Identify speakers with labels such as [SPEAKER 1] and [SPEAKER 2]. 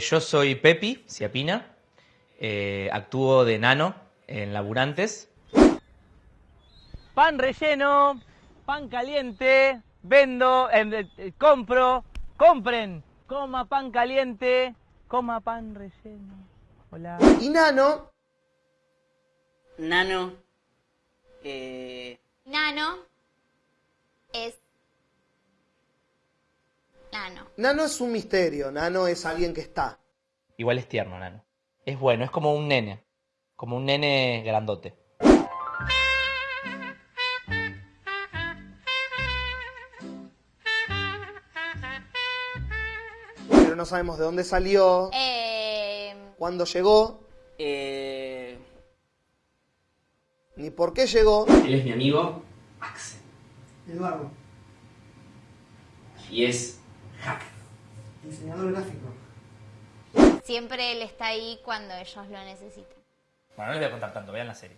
[SPEAKER 1] yo soy Pepi Ciapina, eh, actúo de nano en Laburantes.
[SPEAKER 2] Pan relleno, pan caliente, vendo, eh, compro, compren, coma pan caliente, coma pan relleno. Hola.
[SPEAKER 3] Y Nano,
[SPEAKER 4] Nano. Eh,
[SPEAKER 5] Nano es Nano.
[SPEAKER 3] Nano es un misterio, Nano es alguien que está.
[SPEAKER 1] Igual es tierno, nano. Es bueno, es como un nene. Como un nene grandote.
[SPEAKER 3] Pero no sabemos de dónde salió,
[SPEAKER 5] Eh,
[SPEAKER 3] cuándo llegó,
[SPEAKER 4] eh,
[SPEAKER 3] ni por qué llegó.
[SPEAKER 6] Él es mi amigo Axel.
[SPEAKER 7] Eduardo,
[SPEAKER 6] Y es.
[SPEAKER 7] Diseñador gráfico.
[SPEAKER 5] siempre él está ahí cuando ellos lo necesitan.
[SPEAKER 1] Bueno, no les voy a contar tanto, vean la serie.